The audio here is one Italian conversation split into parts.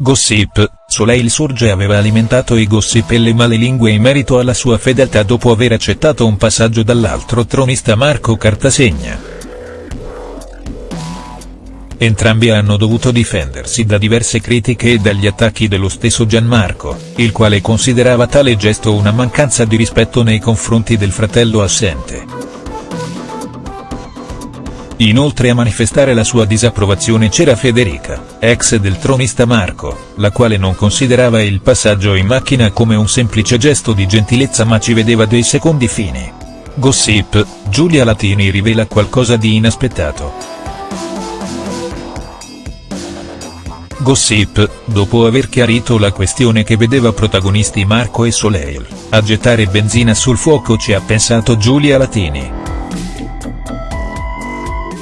Gossip, Soleil Sorge aveva alimentato i gossip e le malelingue in merito alla sua fedeltà dopo aver accettato un passaggio dall'altro tronista Marco Cartasegna. Entrambi hanno dovuto difendersi da diverse critiche e dagli attacchi dello stesso Gianmarco, il quale considerava tale gesto una mancanza di rispetto nei confronti del fratello assente. Inoltre a manifestare la sua disapprovazione c'era Federica, ex del tronista Marco, la quale non considerava il passaggio in macchina come un semplice gesto di gentilezza ma ci vedeva dei secondi fini. Gossip, Giulia Latini rivela qualcosa di inaspettato. Gossip, dopo aver chiarito la questione che vedeva protagonisti Marco e Soleil, a gettare benzina sul fuoco ci ha pensato Giulia Latini.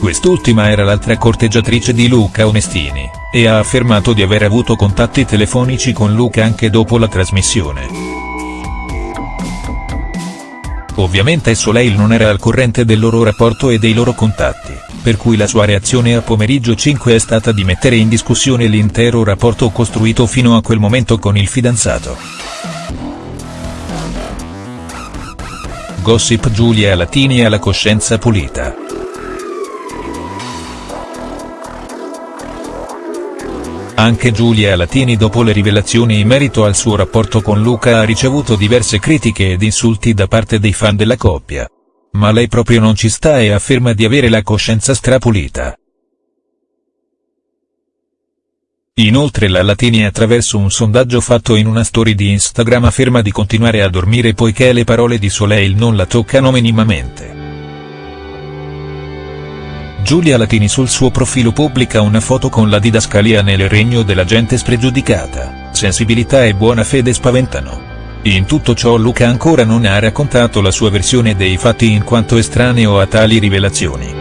Quest'ultima era l'altra corteggiatrice di Luca Onestini, e ha affermato di aver avuto contatti telefonici con Luca anche dopo la trasmissione. Ovviamente Soleil non era al corrente del loro rapporto e dei loro contatti, per cui la sua reazione a pomeriggio 5 è stata di mettere in discussione l'intero rapporto costruito fino a quel momento con il fidanzato. Gossip Giulia Latini ha la coscienza pulita. Anche Giulia Latini dopo le rivelazioni in merito al suo rapporto con Luca ha ricevuto diverse critiche ed insulti da parte dei fan della coppia. Ma lei proprio non ci sta e afferma di avere la coscienza strapulita. Inoltre la Latini attraverso un sondaggio fatto in una story di Instagram afferma di continuare a dormire poiché le parole di Soleil non la toccano minimamente. Giulia Latini sul suo profilo pubblica una foto con la didascalia nel regno della gente spregiudicata, sensibilità e buona fede spaventano. In tutto ciò Luca ancora non ha raccontato la sua versione dei fatti in quanto estraneo a tali rivelazioni.